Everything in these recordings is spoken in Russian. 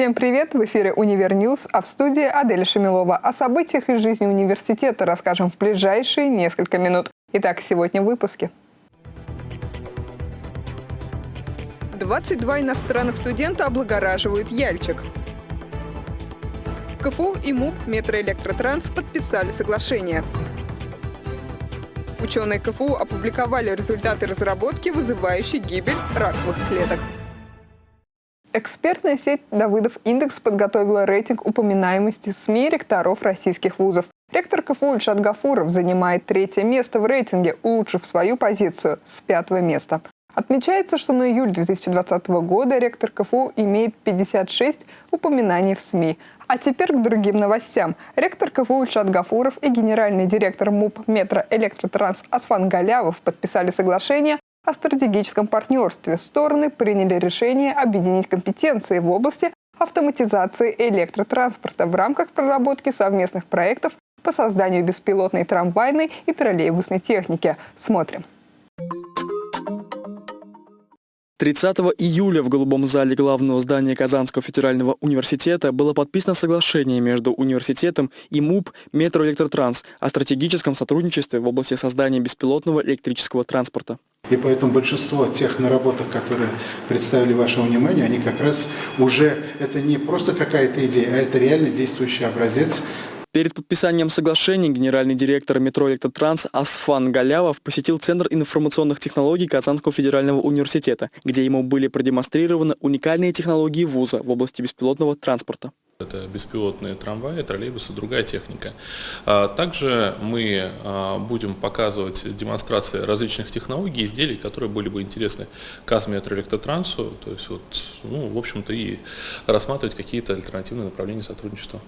Всем привет! В эфире «Univer News», а в студии Адель Шамилова. О событиях из жизни университета расскажем в ближайшие несколько минут. Итак, сегодня в выпуске. 22 иностранных студента облагораживают Яльчик. КФУ и МУП «Метроэлектротранс» подписали соглашение. Ученые КФУ опубликовали результаты разработки, вызывающей гибель раковых клеток. Экспертная сеть «Давыдов Индекс» подготовила рейтинг упоминаемости СМИ ректоров российских вузов. Ректор КФУ Ильшат Гафуров занимает третье место в рейтинге, улучшив свою позицию с пятого места. Отмечается, что на июль 2020 года ректор КФУ имеет 56 упоминаний в СМИ. А теперь к другим новостям. Ректор КФУ Ильшат Гафуров и генеральный директор МУП «Метро Электротранс» Асфан Галявов подписали соглашение о стратегическом партнерстве стороны приняли решение объединить компетенции в области автоматизации электротранспорта в рамках проработки совместных проектов по созданию беспилотной трамвайной и троллейбусной техники. Смотрим. 30 июля в Голубом зале главного здания Казанского федерального университета было подписано соглашение между университетом и МУП «Метроэлектротранс» о стратегическом сотрудничестве в области создания беспилотного электрического транспорта. И поэтому большинство тех наработок, которые представили вашему вниманию, они как раз уже, это не просто какая-то идея, а это реально действующий образец Перед подписанием соглашения генеральный директор метро «Электротранс» Асфан Галявов посетил Центр информационных технологий Казанского федерального университета, где ему были продемонстрированы уникальные технологии вуза в области беспилотного транспорта. Это беспилотные трамваи, троллейбусы, другая техника. А, также мы а, будем показывать демонстрации различных технологий, изделий, которые были бы интересны Казметроэлектротрансу, то есть вот, ну, в общем-то, и рассматривать какие-то альтернативные направления сотрудничества.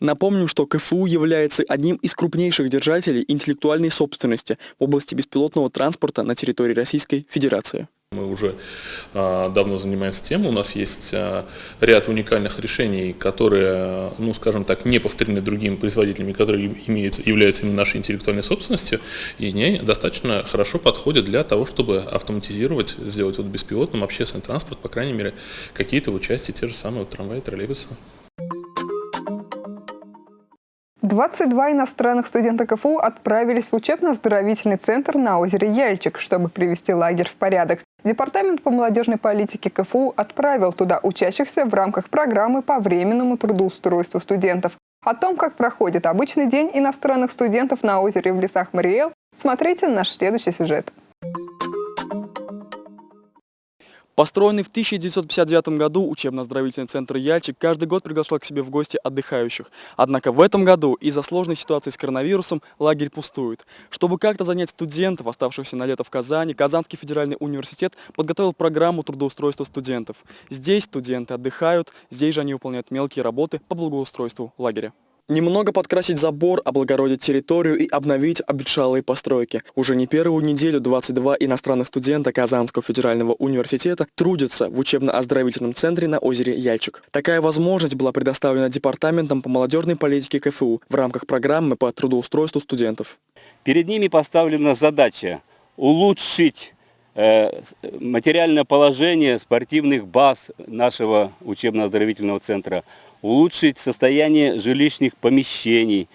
Напомним, что КФУ является одним из крупнейших держателей интеллектуальной собственности в области беспилотного транспорта на территории Российской Федерации. Мы уже а, давно занимаемся тем, у нас есть а, ряд уникальных решений, которые, ну скажем так, не повторены другими производителями, которые имеют, являются именно нашей интеллектуальной собственностью, и они достаточно хорошо подходят для того, чтобы автоматизировать, сделать вот беспилотным общественный транспорт, по крайней мере, какие-то части, те же самые вот, трамваи, троллейбусы. 22 иностранных студента КФУ отправились в учебно-оздоровительный центр на озере Яльчик, чтобы привести лагерь в порядок. Департамент по молодежной политике КФУ отправил туда учащихся в рамках программы по временному трудоустройству студентов. О том, как проходит обычный день иностранных студентов на озере в лесах Мариэл, смотрите наш следующий сюжет. Построенный в 1959 году учебно-оздоровительный центр «Яльчик» каждый год приглашал к себе в гости отдыхающих. Однако в этом году из-за сложной ситуации с коронавирусом лагерь пустует. Чтобы как-то занять студентов, оставшихся на лето в Казани, Казанский федеральный университет подготовил программу трудоустройства студентов. Здесь студенты отдыхают, здесь же они выполняют мелкие работы по благоустройству лагеря. Немного подкрасить забор, облагородить территорию и обновить обветшалые постройки. Уже не первую неделю 22 иностранных студента Казанского федерального университета трудятся в учебно-оздоровительном центре на озере Яльчик. Такая возможность была предоставлена Департаментом по молодежной политике КФУ в рамках программы по трудоустройству студентов. Перед ними поставлена задача улучшить материальное положение спортивных баз нашего учебно-оздоровительного центра, улучшить состояние жилищных помещений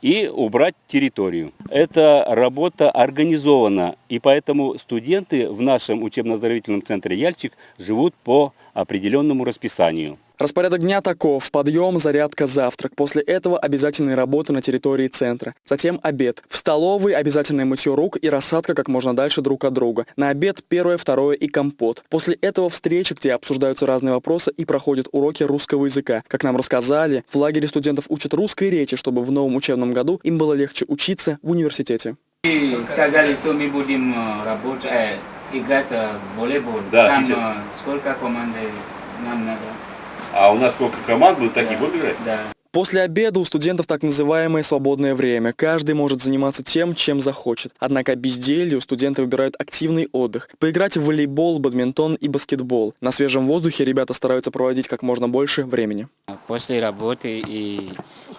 и убрать территорию. Эта работа организована, и поэтому студенты в нашем учебно-оздоровительном центре «Яльчик» живут по определенному расписанию. Распорядок дня таков. Подъем, зарядка, завтрак. После этого обязательные работы на территории центра. Затем обед. В столовой обязательное мытье рук и рассадка как можно дальше друг от друга. На обед первое, второе и компот. После этого встречи, где обсуждаются разные вопросы и проходят уроки русского языка. Как нам рассказали, в лагере студентов учат русской речи, чтобы в новом учебном году им было легче учиться в университете. сказали, что мы будем э, работать, э, играть э, в волейбол. Да, Там сейчас. сколько команд нам надо? А у нас сколько команд будут такие Да. будут играть? Да. После обеда у студентов так называемое свободное время. Каждый может заниматься тем, чем захочет. Однако безделью студенты выбирают активный отдых. Поиграть в волейбол, бадминтон и баскетбол. На свежем воздухе ребята стараются проводить как можно больше времени. После работы и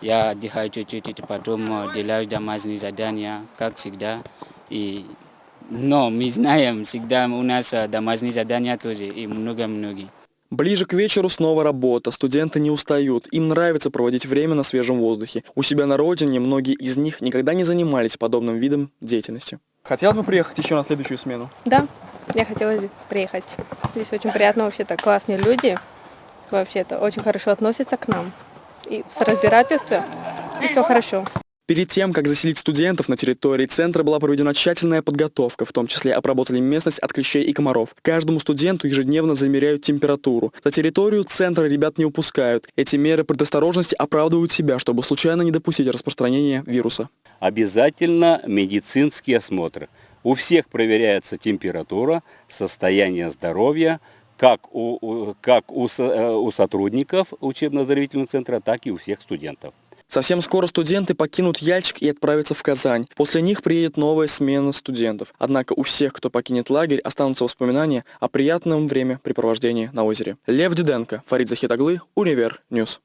я отдыхаю чуть-чуть, и потом э, делаю домашние задания, как всегда. И, но мы знаем, всегда у нас э, домашние задания тоже и много-много. Ближе к вечеру снова работа. Студенты не устают. Им нравится проводить время на свежем воздухе. У себя на родине многие из них никогда не занимались подобным видом деятельности. Хотел бы приехать еще на следующую смену? Да, я хотела бы приехать. Здесь очень приятно, вообще-то классные люди. Вообще-то очень хорошо относятся к нам. И с разбирательства и все хорошо. Перед тем, как заселить студентов на территории центра, была проведена тщательная подготовка, в том числе обработали местность от клещей и комаров. Каждому студенту ежедневно замеряют температуру. За территорию центра ребят не упускают. Эти меры предосторожности оправдывают себя, чтобы случайно не допустить распространения вируса. Обязательно медицинский осмотр. У всех проверяется температура, состояние здоровья, как у, как у, э, у сотрудников учебно-оздоровительного центра, так и у всех студентов. Совсем скоро студенты покинут Яльчик и отправятся в Казань. После них приедет новая смена студентов. Однако у всех, кто покинет лагерь, останутся воспоминания о приятном времяпрепровождении на озере. Лев Диденко, Фарид Захитаглы, Univer News.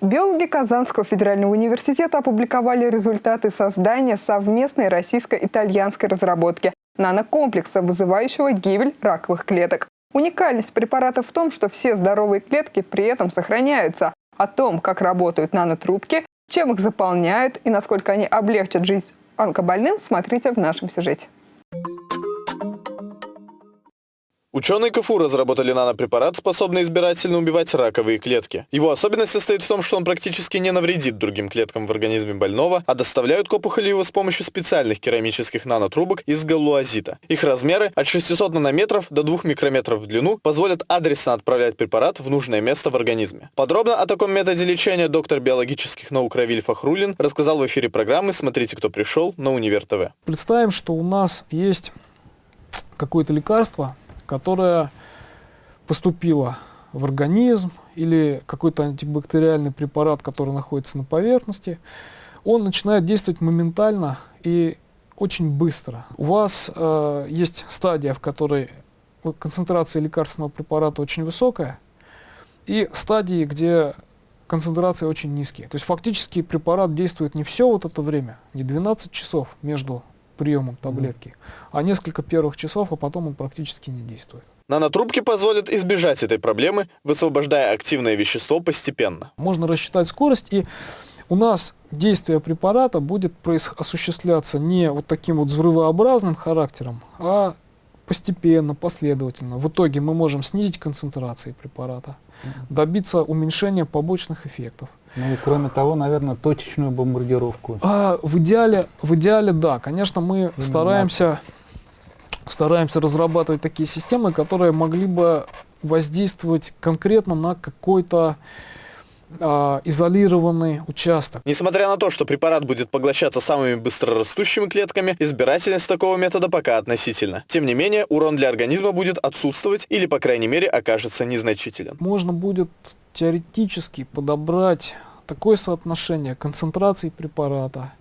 Биологи Казанского федерального университета опубликовали результаты создания совместной российско-итальянской разработки нанокомплекса, вызывающего гибель раковых клеток. Уникальность препарата в том, что все здоровые клетки при этом сохраняются. О том, как работают нанотрубки, чем их заполняют и насколько они облегчат жизнь онкобольным, смотрите в нашем сюжете. Ученые КФУ разработали нанопрепарат, способный избирательно убивать раковые клетки. Его особенность состоит в том, что он практически не навредит другим клеткам в организме больного, а доставляют к опухоли его с помощью специальных керамических нанотрубок из галлуазита. Их размеры от 600 нанометров до 2 микрометров в длину позволят адресно отправлять препарат в нужное место в организме. Подробно о таком методе лечения доктор биологических наук Равиль Фахрулин рассказал в эфире программы «Смотрите, кто пришел» на Универ ТВ. Представим, что у нас есть какое-то лекарство, которое поступило в организм, или какой-то антибактериальный препарат, который находится на поверхности, он начинает действовать моментально и очень быстро. У вас э, есть стадия, в которой концентрация лекарственного препарата очень высокая, и стадии, где концентрации очень низкие. То есть фактически препарат действует не все вот это время, не 12 часов между приемом таблетки, а несколько первых часов, а потом он практически не действует. Нанотрубки позволят избежать этой проблемы, высвобождая активное вещество постепенно. Можно рассчитать скорость, и у нас действие препарата будет осуществляться не вот таким вот взрывообразным характером, а постепенно, последовательно. В итоге мы можем снизить концентрации препарата, добиться уменьшения побочных эффектов. Ну и кроме того, наверное, точечную бомбардировку. А в идеале, в идеале, да, конечно, мы стараемся, стараемся разрабатывать такие системы, которые могли бы воздействовать конкретно на какой-то а, изолированный участок. Несмотря на то, что препарат будет поглощаться самыми быстрорастущими клетками, избирательность такого метода пока относительно. Тем не менее, урон для организма будет отсутствовать или, по крайней мере, окажется незначителен. Можно будет теоретически подобрать такое соотношение концентрации препарата,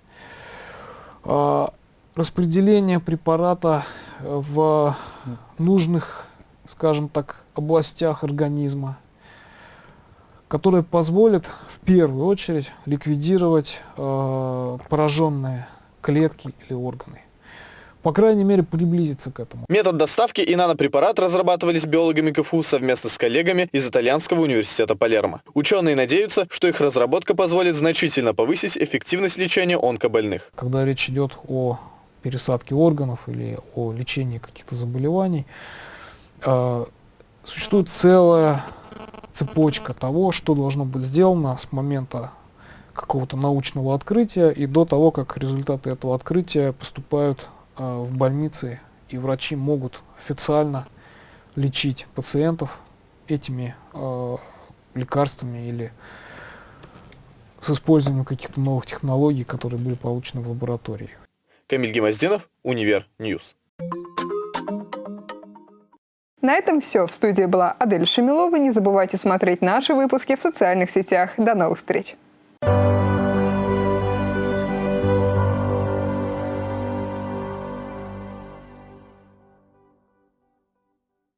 а, распределение препарата э, в нужных, скажем так, областях организма, которое позволит в первую очередь ликвидировать э, пораженные клетки или органы. По крайней мере, приблизиться к этому. Метод доставки и нанопрепарат разрабатывались биологами КФУ совместно с коллегами из Итальянского университета Палермо. Ученые надеются, что их разработка позволит значительно повысить эффективность лечения онкобольных. когда речь идет о пересадке органов или о лечении каких-то заболеваний, э, существует целая цепочка того, что должно быть сделано с момента какого-то научного открытия и до того, как результаты этого открытия поступают э, в больницы, и врачи могут официально лечить пациентов этими э, лекарствами или с использованием каких-то новых технологий, которые были получены в лаборатории. Камиль Гимаздинов, Univer News. На этом все. В студии была Адель Шамилова. Не забывайте смотреть наши выпуски в социальных сетях. До новых встреч!